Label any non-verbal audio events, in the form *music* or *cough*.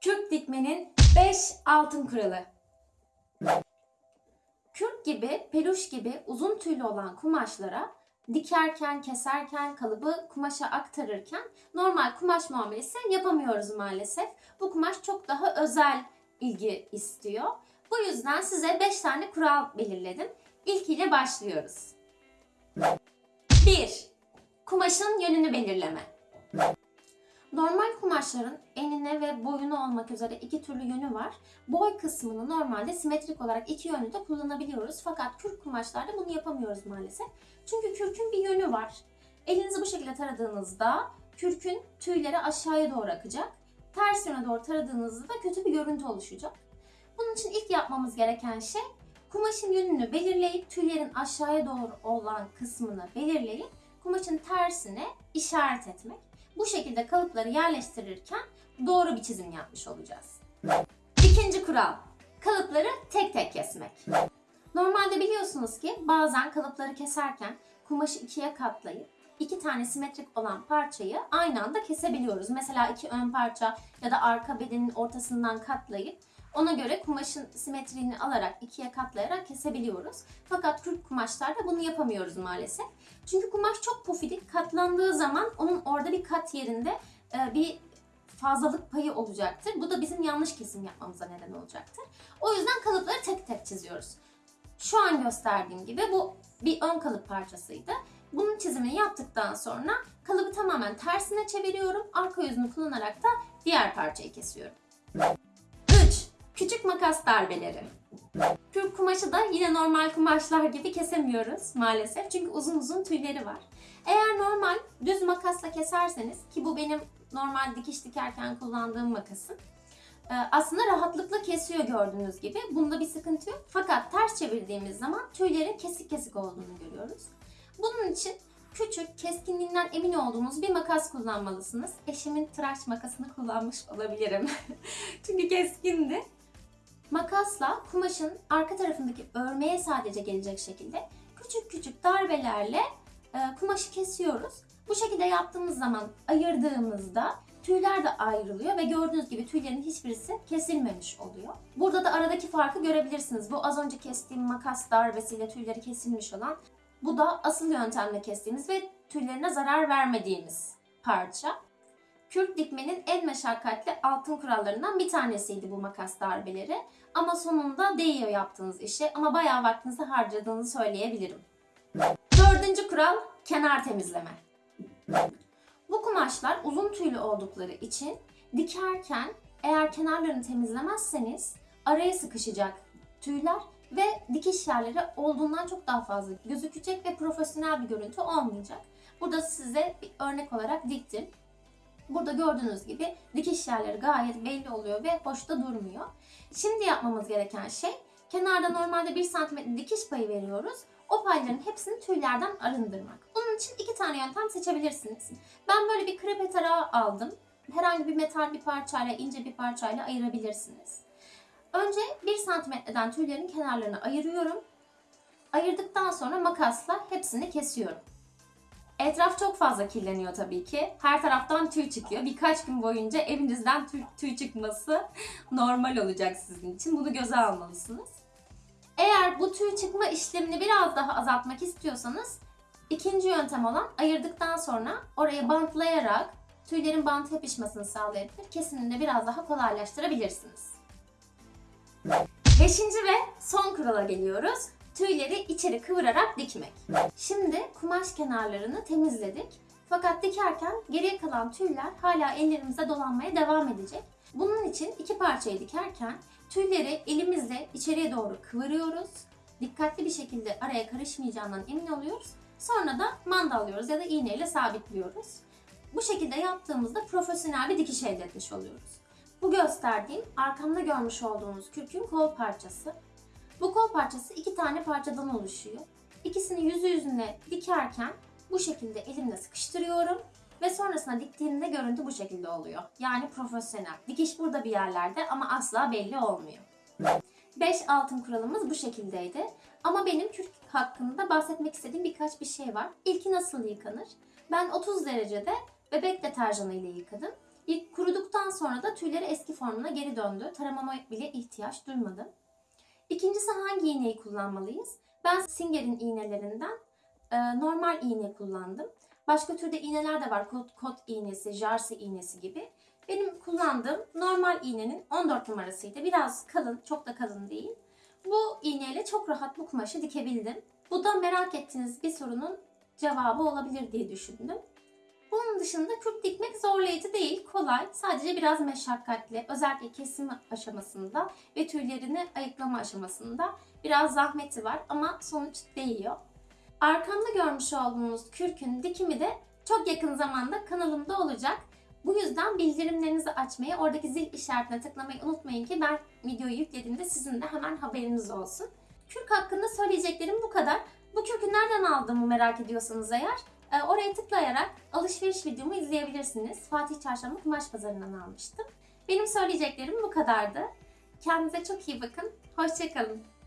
Kürk dikmenin 5 altın kuralı. Kürk gibi, peluş gibi uzun tüylü olan kumaşlara dikerken, keserken, kalıbı kumaşa aktarırken normal kumaş muamelesi yapamıyoruz maalesef. Bu kumaş çok daha özel ilgi istiyor. Bu yüzden size 5 tane kural belirledim. İlkiyle başlıyoruz. 1. Kumaşın yönünü belirleme. Normal kumaşların enine ve boyuna olmak üzere iki türlü yönü var. Boy kısmını normalde simetrik olarak iki yönlü de kullanabiliyoruz. Fakat kürk kumaşlarda bunu yapamıyoruz maalesef. Çünkü kürkün bir yönü var. Elinizi bu şekilde taradığınızda kürkün tüyleri aşağıya doğru akacak. Ters yöne doğru taradığınızda da kötü bir görüntü oluşacak. Bunun için ilk yapmamız gereken şey kumaşın yönünü belirleyip tüylerin aşağıya doğru olan kısmını belirleyip kumaşın tersine işaret etmek. Bu şekilde kalıpları yerleştirirken doğru bir çizim yapmış olacağız. İkinci kural. Kalıpları tek tek kesmek. Normalde biliyorsunuz ki bazen kalıpları keserken kumaşı ikiye katlayıp iki tane simetrik olan parçayı aynı anda kesebiliyoruz. Mesela iki ön parça ya da arka bedenin ortasından katlayıp ona göre kumaşın simetriğini alarak ikiye katlayarak kesebiliyoruz. Fakat kürk kumaşlarda bunu yapamıyoruz maalesef. Çünkü kumaş çok pufidik. Katlandığı zaman onun orada bir kat yerinde e, bir fazlalık payı olacaktır. Bu da bizim yanlış kesim yapmamıza neden olacaktır. O yüzden kalıpları tek tek çiziyoruz. Şu an gösterdiğim gibi bu bir ön kalıp parçasıydı. Bunun çizimini yaptıktan sonra kalıbı tamamen tersine çeviriyorum. Arka yüzünü kullanarak da diğer parçayı kesiyorum. 3. Küçük makas darbeleri. Kürk kumaşı da yine normal kumaşlar gibi kesemiyoruz maalesef. Çünkü uzun uzun tüyleri var. Eğer normal düz makasla keserseniz ki bu benim normal dikiş dikerken kullandığım makasım. e, Aslında rahatlıkla kesiyor gördüğünüz gibi. Bunda bir sıkıntı yok. Fakat ters çevirdiğimiz zaman tüylerin kesik kesik olduğunu görüyoruz. Bunun için küçük, keskinliğinden emin olduğunuz bir makas kullanmalısınız. Eşimin tıraş makasını kullanmış olabilirim. *laughs* Çünkü keskindi. Makasla kumaşın arka tarafındaki örmeye sadece gelecek şekilde küçük küçük darbelerle e, kumaşı kesiyoruz. Bu şekilde yaptığımız zaman ayırdığımızda tüyler de ayrılıyor ve gördüğünüz gibi tüylerin hiçbirisi kesilmemiş oluyor. Burada da aradaki farkı görebilirsiniz. Bu az önce kestiğim makas darbesiyle tüyleri kesilmiş olan bu da asıl yöntemle kestiğimiz ve tüylerine zarar vermediğimiz parça. Kürk dikmenin en meşakkatli altın kurallarından bir tanesiydi bu makas darbeleri. Ama sonunda değiyor yaptığınız işe ama bayağı vaktinizi harcadığını söyleyebilirim. Dördüncü kural kenar temizleme. Bu kumaşlar uzun tüylü oldukları için dikerken eğer kenarlarını temizlemezseniz araya sıkışacak tüyler ve dikiş yerleri olduğundan çok daha fazla gözükecek ve profesyonel bir görüntü olmayacak. Burada size bir örnek olarak diktim. Burada gördüğünüz gibi dikiş yerleri gayet belli oluyor ve hoş da durmuyor. Şimdi yapmamız gereken şey kenarda normalde 1 cm dikiş payı veriyoruz. O payların hepsini tüylerden arındırmak. Bunun için iki tane yöntem seçebilirsiniz. Ben böyle bir krepe tarağı aldım. Herhangi bir metal bir parçayla, ince bir parçayla ayırabilirsiniz. Önce 1 santimetreden tüylerin kenarlarını ayırıyorum. Ayırdıktan sonra makasla hepsini kesiyorum. Etraf çok fazla kirleniyor tabii ki. Her taraftan tüy çıkıyor. Birkaç gün boyunca evinizden tüy, tüy çıkması *laughs* normal olacak sizin için. Bunu göze almalısınız. Eğer bu tüy çıkma işlemini biraz daha azaltmak istiyorsanız ikinci yöntem olan ayırdıktan sonra oraya bantlayarak tüylerin bant yapışmasını sağlayabilir. Kesimini biraz daha kolaylaştırabilirsiniz. Beşinci ve son kurala geliyoruz. Tüyleri içeri kıvırarak dikmek. Şimdi kumaş kenarlarını temizledik. Fakat dikerken geriye kalan tüyler hala ellerimize dolanmaya devam edecek. Bunun için iki parçayı dikerken tüyleri elimizle içeriye doğru kıvırıyoruz. Dikkatli bir şekilde araya karışmayacağından emin oluyoruz. Sonra da mandalıyoruz ya da iğneyle sabitliyoruz. Bu şekilde yaptığımızda profesyonel bir dikiş elde etmiş oluyoruz. Bu gösterdiğim arkamda görmüş olduğunuz kürkün kol parçası. Bu kol parçası iki tane parçadan oluşuyor. İkisini yüzü yüzüne dikerken bu şekilde elimle sıkıştırıyorum ve sonrasında diktiğimde görüntü bu şekilde oluyor. Yani profesyonel. Dikiş burada bir yerlerde ama asla belli olmuyor. 5 altın kuralımız bu şekildeydi. Ama benim kürk hakkında bahsetmek istediğim birkaç bir şey var. İlki nasıl yıkanır? Ben 30 derecede bebek deterjanı ile yıkadım. İlk kuruduktan sonra da tüyleri eski formuna geri döndü. Taramama bile ihtiyaç duymadım. İkincisi hangi iğneyi kullanmalıyız? Ben Singer'in iğnelerinden e, normal iğne kullandım. Başka türde iğneler de var. Kot, kot iğnesi, jarsi iğnesi gibi. Benim kullandığım normal iğnenin 14 numarasıydı. Biraz kalın, çok da kalın değil. Bu iğneyle çok rahat bu kumaşı dikebildim. Bu da merak ettiğiniz bir sorunun cevabı olabilir diye düşündüm. Bunun dışında kürk dikmek zorlayıcı değil, kolay. Sadece biraz meşakkatli. Özellikle kesim aşamasında ve tüylerini ayıklama aşamasında biraz zahmeti var ama sonuç değiyor. Arkamda görmüş olduğunuz kürkün dikimi de çok yakın zamanda kanalımda olacak. Bu yüzden bildirimlerinizi açmayı, oradaki zil işaretine tıklamayı unutmayın ki ben videoyu yüklediğimde sizin de hemen haberiniz olsun. Kürk hakkında söyleyeceklerim bu kadar. Bu kürkü nereden aldığımı merak ediyorsanız eğer oraya tıklayarak alışveriş videomu izleyebilirsiniz. Fatih Çarşamba Kumaş Pazarı'ndan almıştım. Benim söyleyeceklerim bu kadardı. Kendinize çok iyi bakın. Hoşçakalın.